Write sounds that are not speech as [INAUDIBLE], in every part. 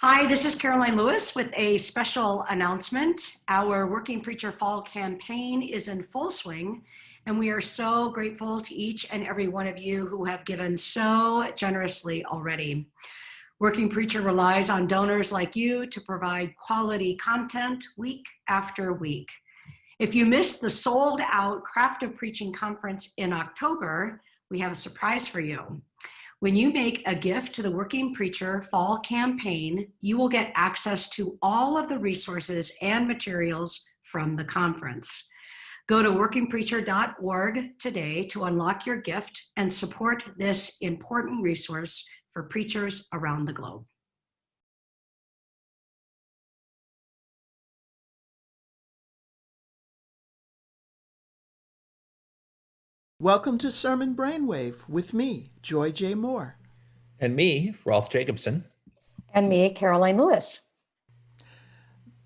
Hi, this is Karoline Lewis with a special announcement. Our Working Preacher Fall campaign is in full swing, and we are so grateful to each and every one of you who have given so generously already. Working Preacher relies on donors like you to provide quality content week after week. If you missed the sold out Craft of Preaching conference in October, we have a surprise for you. When you make a gift to the Working Preacher Fall Campaign, you will get access to all of the resources and materials from the conference. Go to workingpreacher.org today to unlock your gift and support this important resource for preachers around the globe. Welcome to Sermon Brainwave with me, Joy J. Moore. And me, Rolf Jacobson. And me, Karoline Lewis.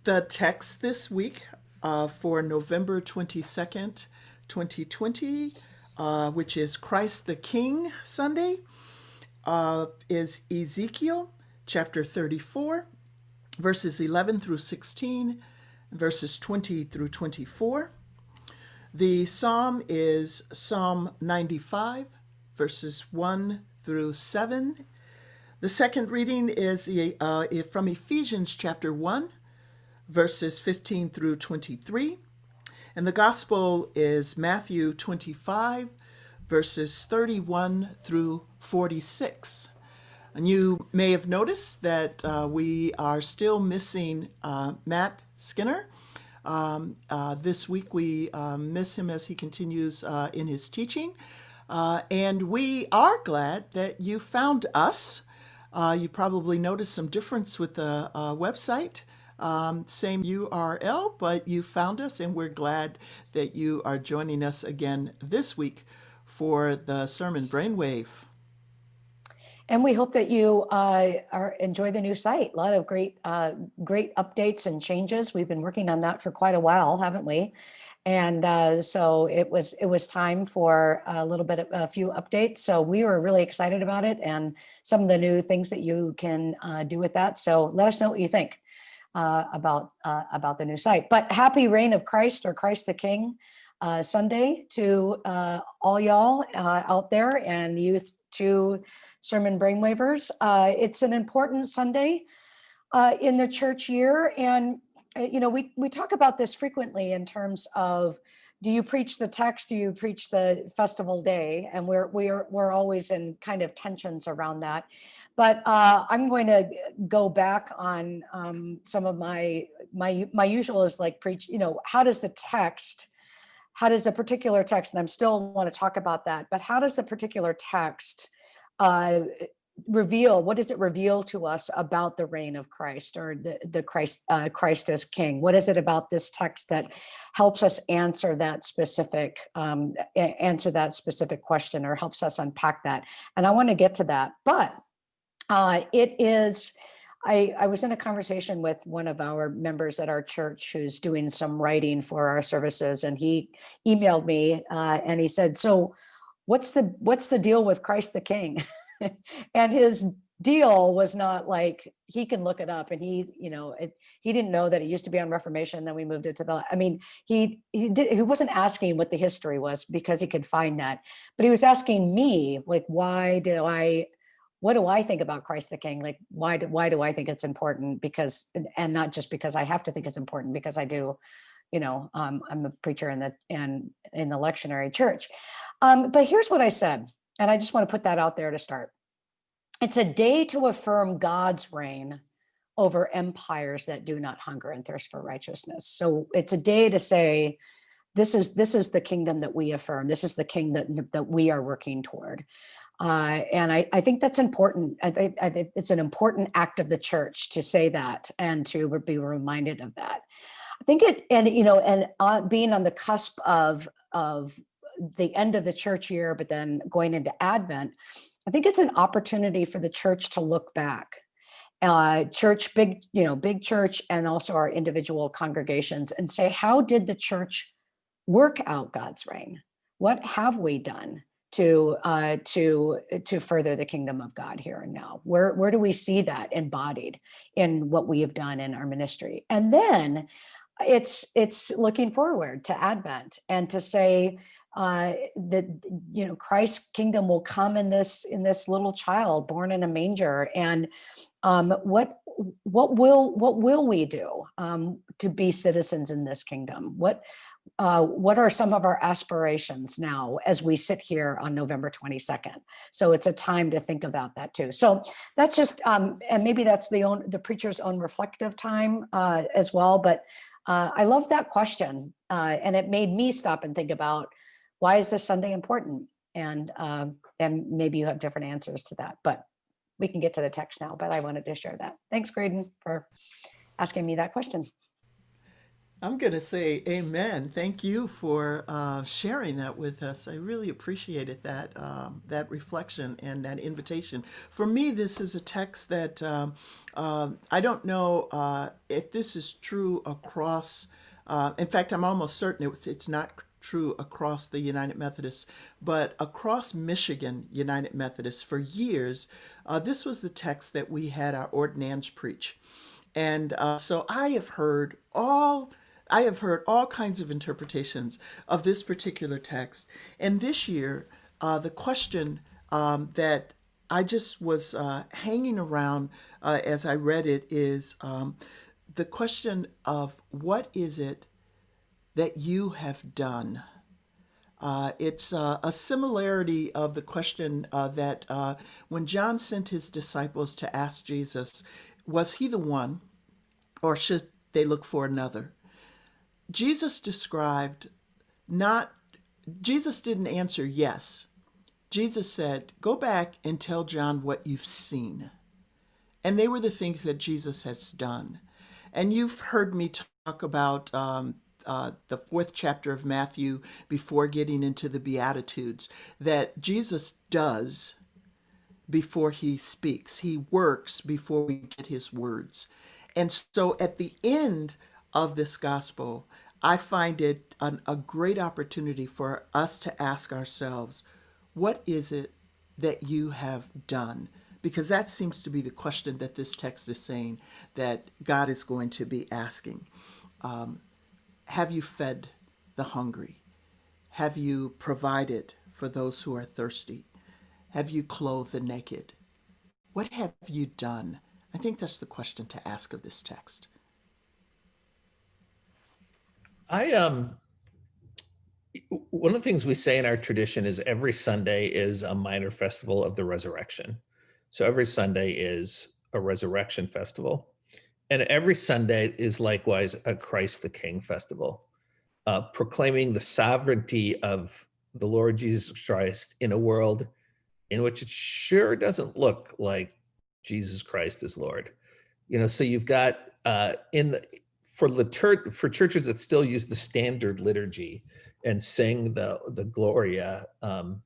The text this week uh, for November 22nd, 2020, uh, which is Christ the King Sunday, uh, is Ezekiel chapter 34, verses 11 through 16, verses 20 through 24. The psalm is Psalm 95, verses 1 through 7. The second reading is the, uh, from Ephesians chapter 1, verses 15 through 23. And the gospel is Matthew 25, verses 31 through 46. And you may have noticed that uh, we are still missing uh, Matt Skinner. Um, uh, this week we uh, miss him as he continues uh, in his teaching. Uh, and we are glad that you found us. Uh, you probably noticed some difference with the uh, website. Um, same URL, but you found us, and we're glad that you are joining us again this week for the Sermon Brainwave. And we hope that you uh, are enjoy the new site. A lot of great, uh, great updates and changes. We've been working on that for quite a while, haven't we? And uh, so it was it was time for a little bit of a few updates. So we were really excited about it and some of the new things that you can uh, do with that. So let us know what you think uh, about uh, about the new site. But happy reign of Christ or Christ the King Sunday to all y'all out there and youth to sermon brainwavers. Uh, it's an important Sunday uh, in the church year. And, uh, you know, we, we talk about this frequently in terms of, do you preach the text? Do you preach the festival day? And we're, we're, we're always in kind of tensions around that. But uh, I'm going to go back on um, some of my, my, my usual is like preach, you know, how does the text, how does a particular text, and I'm still want to talk about that, but how does a particular text uh, reveal what does it reveal to us about the reign of Christ or the the Christ uh, Christ as King? What is it about this text that helps us answer that specific um, answer that specific question or helps us unpack that? And I want to get to that, but uh, it is. I, I was in a conversation with one of our members at our church who's doing some writing for our services, and he emailed me uh, and he said, "So." What's the what's the deal with Christ the King? [LAUGHS] and his deal was not like he can look it up and he you know it, he didn't know that it used to be on reformation then we moved it to the i mean he he did he wasn't asking what the history was because he could find that but he was asking me like why do i what do i think about christ the king? Like why do why do i think it's important? Because and not just because i have to think it's important because i do you know, um, I'm a preacher in the and in the lectionary church. Um, but here's what I said, and I just want to put that out there to start. It's a day to affirm God's reign over empires that do not hunger and thirst for righteousness. So it's a day to say, this is this is the kingdom that we affirm. This is the king that that we are working toward. Uh, and I, I, think that's important. I, I, it's an important act of the church to say that and to be reminded of that. I think it, and you know, and being on the cusp of of the end of the church year, but then going into Advent, I think it's an opportunity for the church to look back. Uh, church, big, you know, big church, and also our individual congregations, and say, how did the church work out God's reign? What have we done to uh, to to further the kingdom of God here and now? Where where do we see that embodied in what we have done in our ministry? And then it's it's looking forward to Advent and to say uh, that you know Christ's kingdom will come in this in this little child born in a manger, and um, what what will what will we do um, to be citizens in this kingdom? What uh, what are some of our aspirations now as we sit here on November 22nd? So it's a time to think about that too. So that's just, um, and maybe that's the own the preacher's own reflective time uh, as well. But uh, I love that question, uh, and it made me stop and think about why is this Sunday important? And um, and maybe you have different answers to that, but we can get to the text now. But I wanted to share that. Thanks, Graydon, for asking me that question. I'm going to say amen. Thank you for uh, sharing that with us. I really appreciated that um, that reflection and that invitation. For me, this is a text that um, uh, I don't know uh, if this is true across. Uh, in fact, I'm almost certain it's, it's not true across the United Methodists, but across Michigan United Methodists for years, uh, this was the text that we had our ordinands preach. And uh, so I have heard all I have heard all kinds of interpretations of this particular text. And this year, uh, the question um, that I just was uh, hanging around uh, as I read it is um, the question of what is it that you have done? Uh, it's uh, a similarity of the question uh, that uh, when John sent his disciples to ask Jesus, was he the one or should they look for another? Jesus described not, Jesus didn't answer yes. Jesus said, Go back and tell John what you've seen. And they were the things that Jesus has done. And you've heard me talk about um, uh, the fourth chapter of Matthew before getting into the Beatitudes that Jesus does before he speaks, he works before we get his words. And so at the end of this gospel, I find it an, a great opportunity for us to ask ourselves, what is it that you have done? Because that seems to be the question that this text is saying that God is going to be asking. Um, have you fed the hungry? Have you provided for those who are thirsty? Have you clothed the naked? What have you done? I think that's the question to ask of this text. I um one of the things we say in our tradition is every Sunday is a minor festival of the resurrection. So every Sunday is a resurrection festival. And every Sunday is likewise a Christ the King festival, uh, proclaiming the sovereignty of the Lord Jesus Christ in a world in which it sure doesn't look like Jesus Christ is Lord. You know, so you've got uh, in the for litur- for churches that still use the standard liturgy and sing the the Gloria um,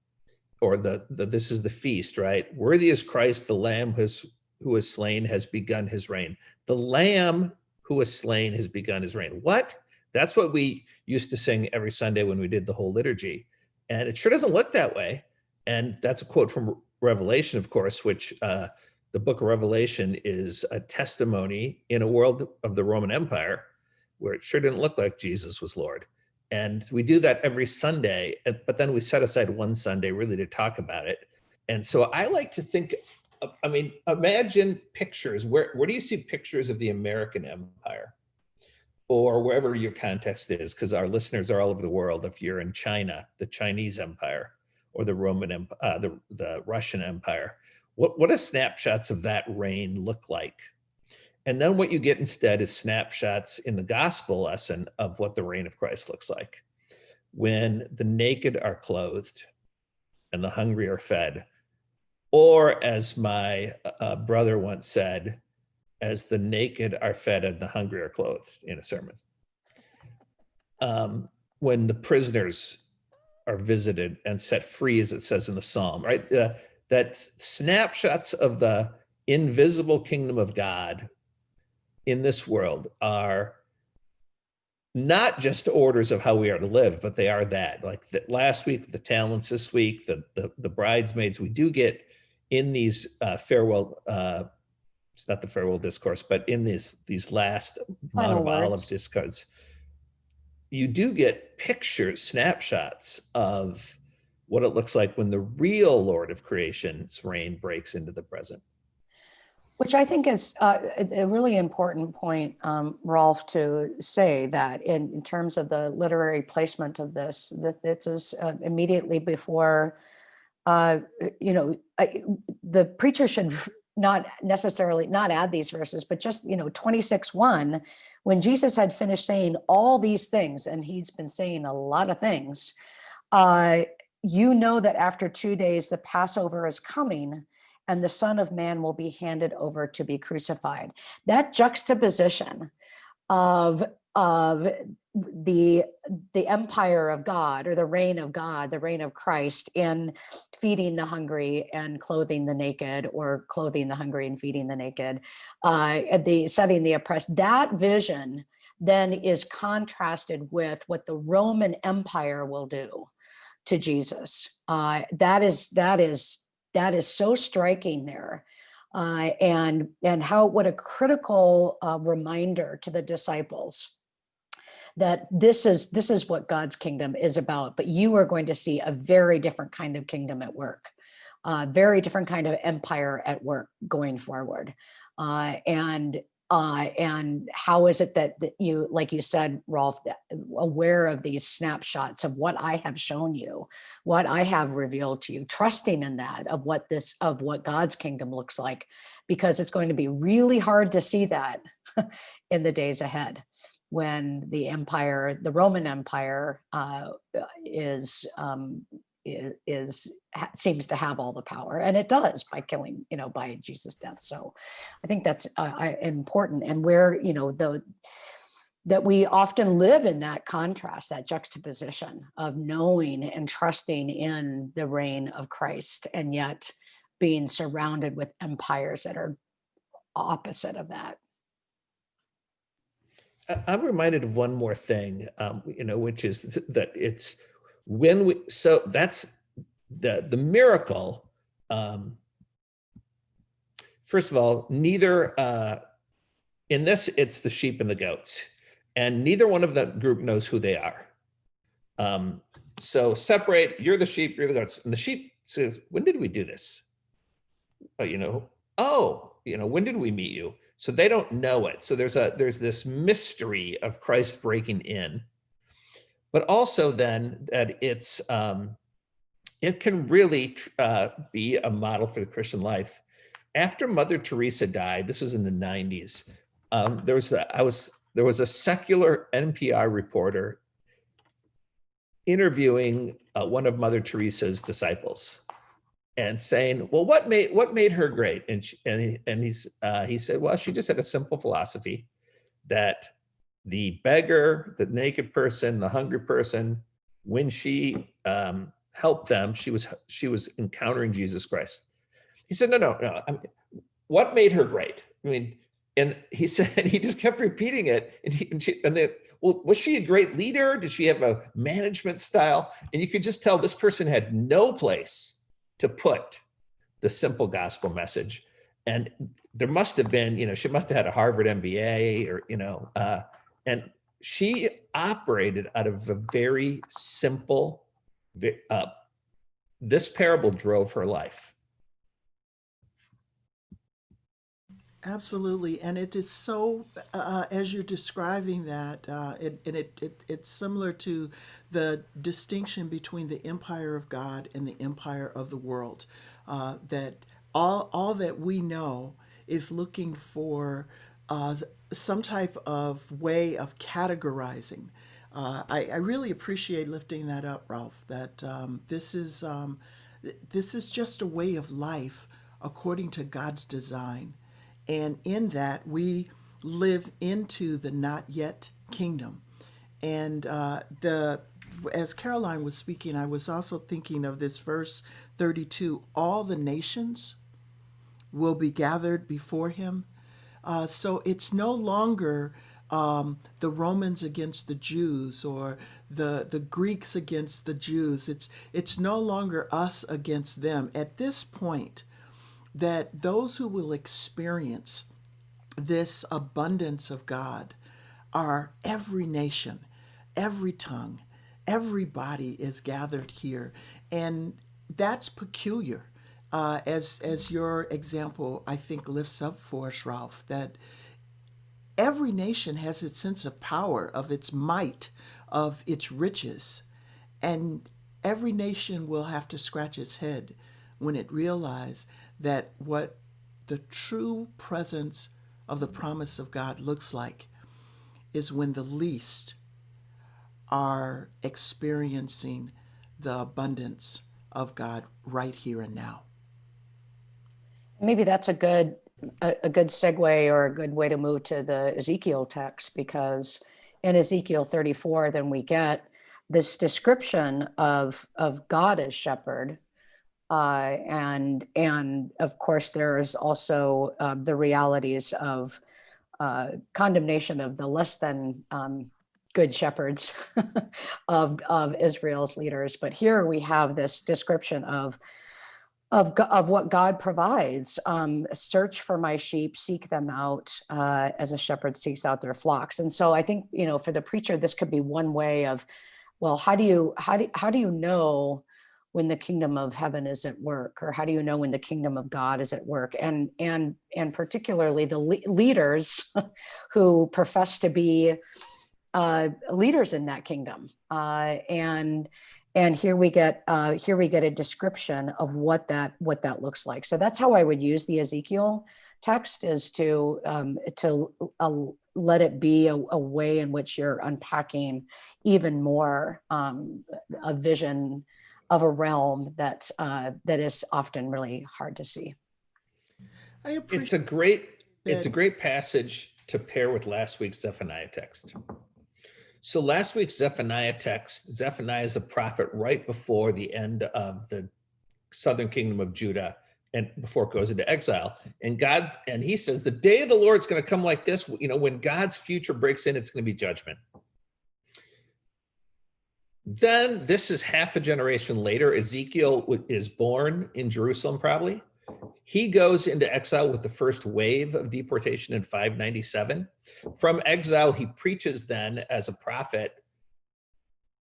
or the, the this is the feast, right? Worthy is Christ, the Lamb who's was slain has begun his reign. The Lamb who was slain has begun his reign. What? That's what we used to sing every Sunday when we did the whole liturgy, and it sure doesn't look that way. And that's a quote from Revelation, of course, which uh, the book of Revelation is a testimony in a world of the Roman Empire where it sure didn't look like Jesus was Lord. And we do that every Sunday, but then we set aside one Sunday really to talk about it. And so I like to think, I mean, imagine pictures. Where, where do you see pictures of the American Empire? Or wherever your context is, because our listeners are all over the world. If you're in China, the Chinese Empire, or the Roman, uh, the, the Russian Empire, what, what do snapshots of that reign look like? And then what you get instead is snapshots in the gospel lesson of what the reign of Christ looks like. When the naked are clothed and the hungry are fed, or as my uh, brother once said, as the naked are fed and the hungry are clothed in a sermon. Um, when the prisoners are visited and set free, as it says in the psalm, right? Uh, that snapshots of the invisible kingdom of God in this world are not just orders of how we are to live, but they are that. Like the, last week, the talents this week, the, the the bridesmaids. We do get in these uh, farewell. Uh, it's not the farewell discourse, but in these these last Mount of Olive discourse, you do get pictures, snapshots of what it looks like when the real Lord of Creation's reign breaks into the present. Which I think is uh, a really important point, um, Rolf, to say that in, in terms of the literary placement of this, that this is uh, immediately before, uh, you know, I, the preacher should not necessarily not add these verses, but just, you know, 26 1, when Jesus had finished saying all these things, and he's been saying a lot of things, uh, you know that after two days, the Passover is coming and the Son of Man will be handed over to be crucified. That juxtaposition of of the the empire of God or the reign of God, the reign of Christ in feeding the hungry and clothing the naked, or clothing the hungry and feeding the naked, uh, the setting the oppressed. That vision then is contrasted with what the Roman Empire will do to Jesus. Uh, that is that is that is so striking there. Uh, and and how what a critical uh, reminder to the disciples that this is this is what God's kingdom is about. But you are going to see a very different kind of kingdom at work, uh, very different kind of empire at work going forward. Uh, and uh, and how is it that, that you, like you said, Rolf, aware of these snapshots of what I have shown you, what I have revealed to you, trusting in that of what this, of what God's kingdom looks like, because it's going to be really hard to see that [LAUGHS] in the days ahead when the empire, the Roman Empire uh, is, um, i- is, seems to have all the power and it does by killing, you know, by Jesus' death. So I think that's uh, important and where, you know, the, that we often live in that contrast, that juxtaposition of knowing and trusting in the reign of Christ and yet being surrounded with empires that are opposite of that. I'm reminded of one more thing, um, you know, which is that it's when we, so that's the, the miracle. Um, first of all, neither, uh, in this, it's the sheep and the goats, and neither one of that group knows who they are. Um, so separate, you're the sheep, you're the goats. And the sheep says, when did we do this? Oh, you know, oh, you know, when did we meet you? So they don't know it. So there's a there's this mystery of Christ breaking in, but also then that it's um, it can really uh, be a model for the Christian life. After Mother Teresa died, this was in the 90s. Um, there was a, I was there was a secular NPR reporter interviewing uh, one of Mother Teresa's disciples and saying, "Well, what made what made her great?" And she, and he, and he's uh, he said, "Well, she just had a simple philosophy that the beggar, the naked person, the hungry person, when she um, helped them, she was she was encountering Jesus Christ." He said, "No, no, no. I mean, what made her great? I mean." And he [LAUGHS] said he just kept repeating it, and he and, she, and then, well, was she a great leader? Did she have a management style? And you could just tell this person had no place to put the simple gospel message. And there must have been, you know, she must have had a Harvard MBA or, you know, uh, and she operated out of a very simple, uh, this parable drove her life. Absolutely, and it is so uh, as you're describing that, uh, it, and it, it it's similar to the distinction between the empire of God and the empire of the world. Uh, that all all that we know is looking for uh, some type of way of categorizing. Uh, I, I really appreciate lifting that up, Rolf. That um, this is um, th- this is just a way of life according to God's design. And in that, we live into the not yet kingdom. And uh, the as Karoline was speaking, I was also thinking of this verse 32 all the nations will be gathered before him. Uh, so it's no longer um, the Romans against the Jews or the the Greeks against the Jews. It's it's no longer us against them. At this point, that those who will experience this abundance of God are every nation, every tongue, everybody is gathered here, and that's peculiar. Uh, as as your example, I think lifts up for us, Rolf, that every nation has its sense of power, of its might, of its riches, and every nation will have to scratch its head when it realizes that what the true presence of the promise of God looks like is when the least are experiencing the abundance of God right here and now. Maybe that's a good a, a good segue or a good way to move to the Ezekiel text because in Ezekiel 34, then we get this description of of God as shepherd, uh, and and of course there's also uh, the realities of uh, condemnation of the less than um, good shepherds [LAUGHS] of of Israel's leaders. But here we have this description of of, of what God provides. Um, search for my sheep, seek them out uh, as a shepherd seeks out their flocks. And so I think, you know, for the preacher, this could be one way of, well, how do you, how do, how do you know when the kingdom of heaven is at work or how do you know when the kingdom of God is at work? And, and, and particularly the le leaders [LAUGHS] who profess to be uh, leaders in that kingdom. Uh, and, and here we get uh, here we get a description of what that what that looks like. So that's how I would use the Ezekiel text is to um, to uh, let it be a, a, way in which you're unpacking even more um, a vision of a realm that uh, that is often really hard to see. I It's a appreciate great, it's a great passage to pair with last week's Zephaniah text. So last week's Zephaniah text, Zephaniah is a prophet right before the end of the southern kingdom of Judah and before it goes into exile. And God, and he says, the day of the Lord is going to come like this. You know, when God's future breaks in, it's going to be judgment. Then this is half a generation later. Ezekiel is born in Jerusalem, probably. He goes into exile with the first wave of deportation in 597. From exile, he preaches then as a prophet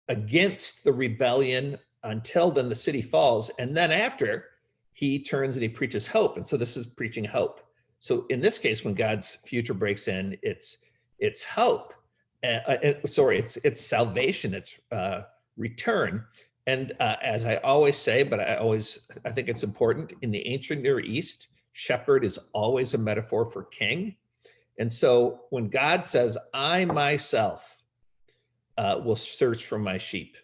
against the rebellion until then the city falls. And then after, he turns and he preaches hope. And so this is preaching hope. So in this case, when God's future breaks in, it's it's hope. Uh, uh, sorry, it's it's salvation, it's uh, return. And uh, as I always say, but I always I think it's important in the ancient Near East, shepherd is always a metaphor for king. And so when God says, "I myself uh, will search for my sheep,"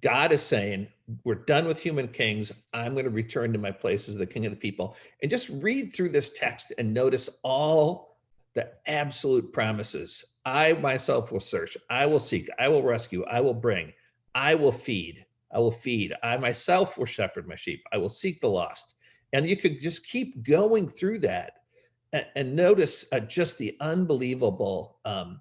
God is saying, "We're done with human kings. I'm going to return to my place as the king of the people." And just read through this text and notice all the absolute promises. I myself will search. I will seek. I will rescue. I will bring. I will feed. I will feed. I myself will shepherd my sheep. I will seek the lost. And you could just keep going through that and, and notice uh, just the unbelievable. Um,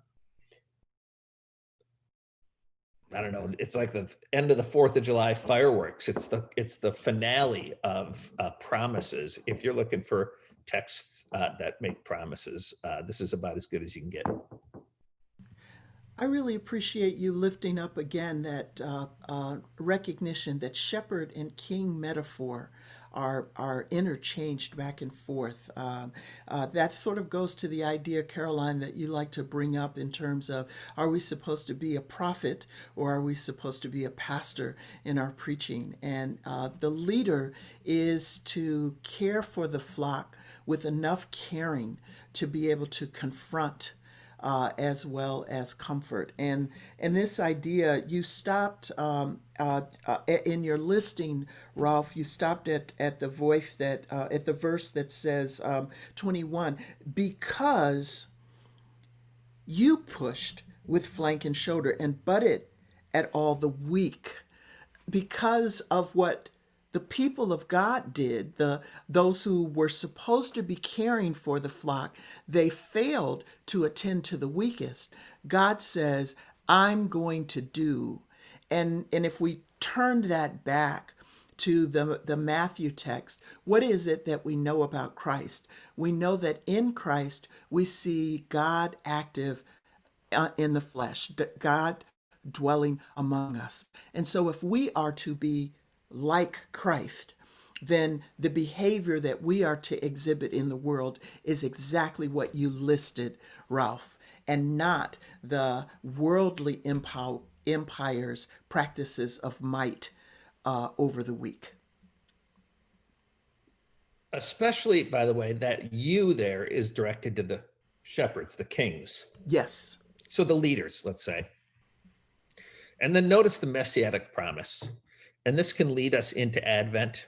I don't know. It's like the end of the Fourth of July fireworks. It's the it's the finale of uh, promises. If you're looking for texts uh, that make promises, uh, this is about as good as you can get. I really appreciate you lifting up again that uh, uh, recognition that shepherd and king metaphor are are interchanged back and forth. Um, uh, that sort of goes to the idea, Karoline, that you like to bring up in terms of are we supposed to be a prophet or are we supposed to be a pastor in our preaching? And uh, the leader is to care for the flock with enough caring to be able to confront uh, as well as comfort. And and this idea, you stopped um, uh, uh, in your listing, Rolf. You stopped at at the voice that uh, at the verse that says um, twenty one because you pushed with flank and shoulder and butted at all the weak because of what the people of God did, the those who were supposed to be caring for the flock, they failed to attend to the weakest. God says, I'm going to do. And and if we turn that back to the, the Matthew text, what is it that we know about Christ? We know that in Christ we see God active uh, in the flesh, God dwelling among us. And so if we are to be like Christ, then the behavior that we are to exhibit in the world is exactly what you listed, Rolf, and not the worldly empire's practices of might uh, over the weak. Especially, by the way, that you there is directed to the shepherds, the kings. Yes. So the leaders, let's say. And then notice the messianic promise. And this can lead us into Advent.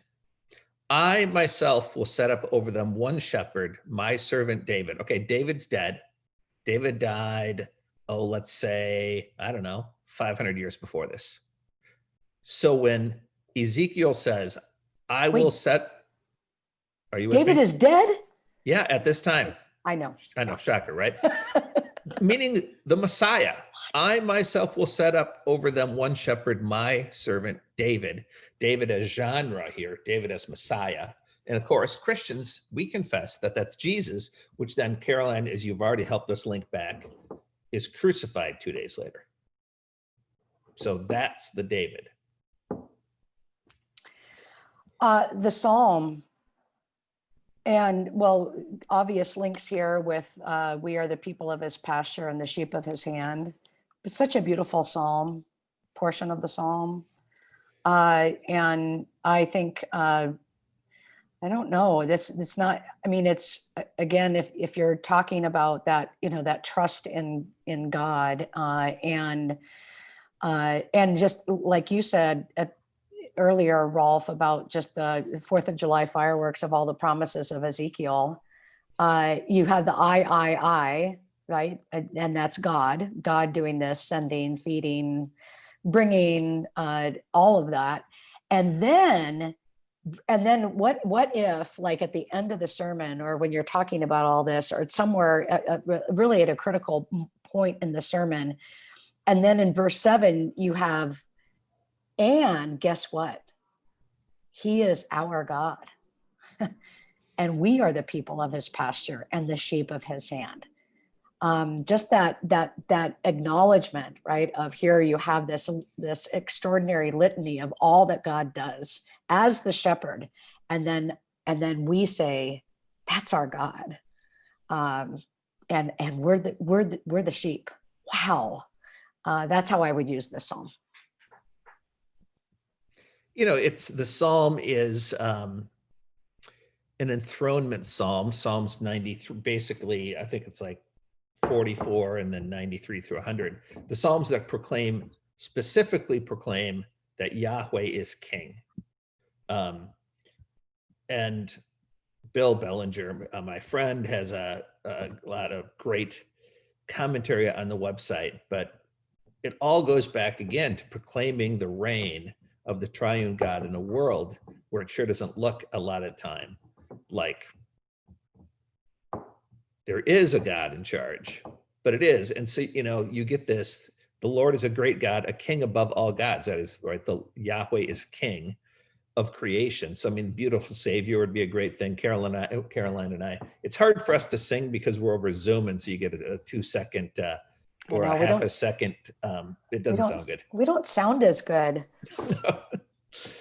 I myself will set up over them one shepherd, my servant David. Okay, David's dead. David died, oh, let's say, I don't know, 500 years before this. So when Ezekiel says, I will set, are you David is dead? Yeah, at this time. I know. I know, shocker, right? [LAUGHS] Meaning the Messiah. I myself will set up over them one shepherd, my servant David. David as genre here, David as Messiah. And of course, Christians, we confess that that's Jesus, which then Karoline, as you've already helped us link back, is crucified two days later. So that's the David. Uh, the Psalm. And well, obvious links here with uh, we are the people of his pasture and the sheep of his hand. It's such a beautiful Psalm, portion of the Psalm. Uh, and I think uh, I don't know. That's it's not. I mean, it's again, if if you're talking about that, you know, that trust in in God uh, and uh, and just like you said at earlier, Rolf, about just the Fourth of July fireworks of all the promises of Ezekiel. Uh, you had the I, I, I, right? And, and that's God, God doing this, sending, feeding, bringing, uh, all of that. And then, and then what, what if like at the end of the sermon or when you're talking about all this or somewhere uh, uh, really at a critical point in the sermon, and then in verse seven, you have and guess what? He is our God. [LAUGHS] and we are the people of his pasture and the sheep of his hand. Um, just that that that acknowledgement, right? Of here you have this this extraordinary litany of all that God does as the shepherd, and then and then we say, that's our God. Um, and and we're the we're the, we're the sheep. Wow. Uh, that's how I would use this psalm. You know it's the psalm is um an enthronement psalm psalms 93 basically i think it's like 44 and then 93 through 100 the psalms that proclaim specifically proclaim that yahweh is king. Um and bill bellinger uh, my friend has a, a lot of great commentary on the website but it all goes back again to proclaiming the reign of the triune God in a world where it sure doesn't look a lot of time like there is a God in charge, but it is. And so, you know, you get this, the Lord is a great God, a king above all gods. That is right. The Yahweh is king of creation. So, I mean, beautiful savior would be a great thing. Karoline, and I, Karoline and I, it's hard for us to sing because we're over Zoom. And so you get a, a two second, uh, or know, a half a second. Um, it doesn't sound good. We don't sound as good [LAUGHS]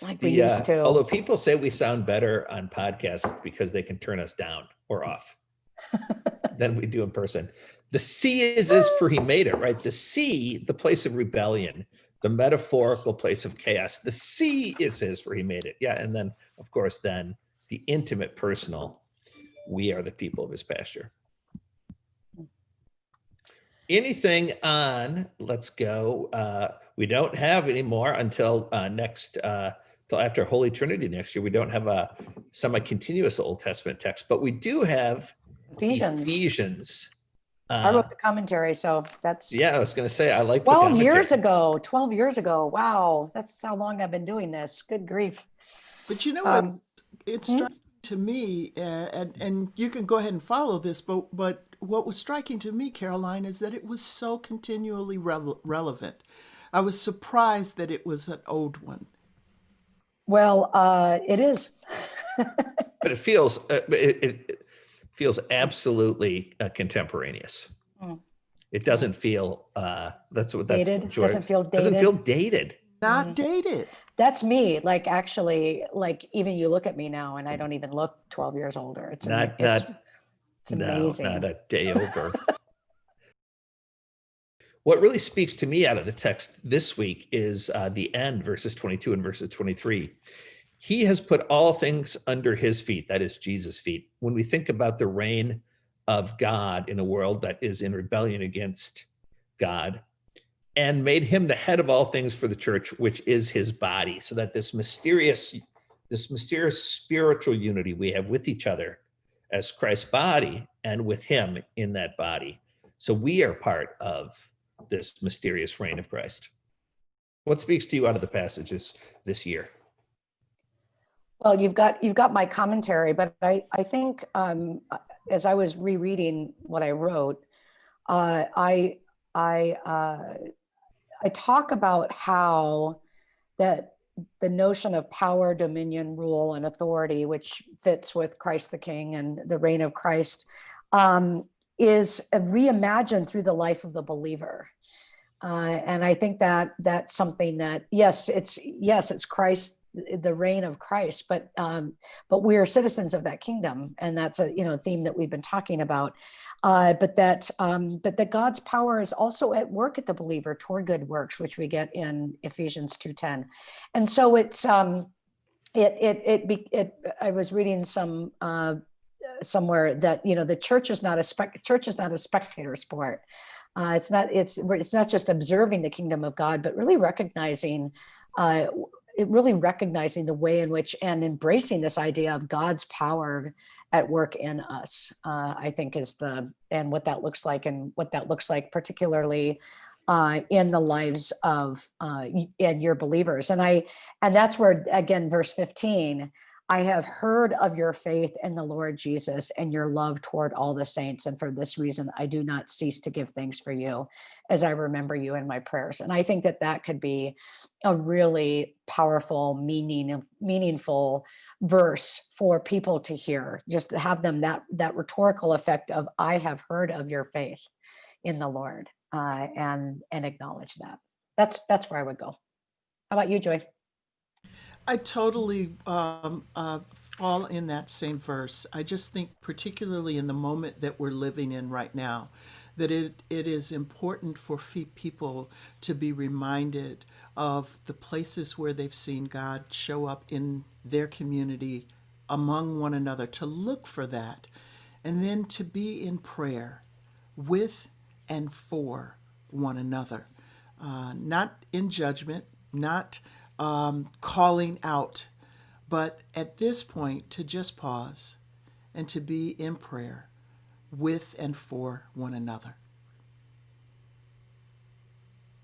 like we The, uh, used to. Although people say we sound better on podcasts because they can turn us down or off [LAUGHS] than we do in person. The sea is is for he made it, right? The sea, the place of rebellion, the metaphorical place of chaos. The sea is his for he made it. Yeah. And then, of course, then the intimate, personal, we are the people of his pasture. Anything on, let's go. Uh, we don't have any more until uh, next, uh, till after Holy Trinity next year. We don't have a semi-continuous Old Testament text, but we do have Ephesians. Ephesians. I Uh, wrote the commentary, so that's yeah, I was going to say I like 12 years ago. 12 years ago. Wow. That's how long I've been doing this. Good grief. But you know what? Um, It's hmm? to me, uh, and and you can go ahead and follow this, but but what was striking to me, Karoline, is that it was so continually rele relevant. I was surprised that it was an old one. Well, uh, it is. [LAUGHS] But it feels, uh, it, it feels absolutely uh, contemporaneous. Mm. It doesn't feel, uh, that's what, that's. Dated, Joy- doesn't feel dated. Doesn't dated. feel dated. Not Mhm. dated. That's me. Like actually, like even you look at me now and I don't even look 12 years older. It's ama- Not- it's, not- it's No, not a day over. [LAUGHS] What really speaks to me out of the text this week is uh, the end, verses 22 and verses 23. He has put all things under his feet, that is Jesus' feet. When we think about the reign of God in a world that is in rebellion against God, and made him the head of all things for the church, which is his body, so that this mysterious, this mysterious spiritual unity we have with each other as Christ's body and with him in that body. So we are part of this mysterious reign of Christ. What speaks to you out of the passages this year? Well, you've got you've got my commentary, but I I think um, as I was rereading what I wrote, uh, I I uh, I talk about how that the notion of power, dominion, rule, and authority, which fits with Christ the King and the reign of Christ, um, is reimagined through the life of the believer. Uh, and I think that that's something that yes, it's yes, it's Christ, the reign of Christ, but um, but we are citizens of that kingdom, and that's a you know theme that we've been talking about. Uh, but that um, but that God's power is also at work at the believer toward good works, which we get in Ephesians two ten, and so it's um, it it it, be, it I was reading some. Uh, somewhere that you know the church is not a spec church is not a spectator sport uh, it's not it's it's not just observing the kingdom of god but really recognizing uh, it really recognizing the way in which and embracing this idea of god's power at work in us uh, i think is the and what that looks like and what that looks like particularly uh, in the lives of uh, and your believers. And i and that's where again verse 15 I have heard of your faith in the Lord Jesus and your love toward all the saints. And for this reason, I do not cease to give thanks for you as I remember you in my prayers. And I think that that could be a really powerful, meaning, meaningful verse for people to hear, just to have them that, that rhetorical effect of, I have heard of your faith in the Lord uh, and, and acknowledge that. That's, that's where I would go. How about you, Joy? I totally um, uh, fall in that same verse. I just think, particularly in the moment that we're living in right now, that it, it is important for people to be reminded of the places where they've seen God show up in their community among one another, to look for that, and then to be in prayer with and for one another, uh, not in judgment, not um, calling out, but at this point to just pause and to be in prayer with and for one another.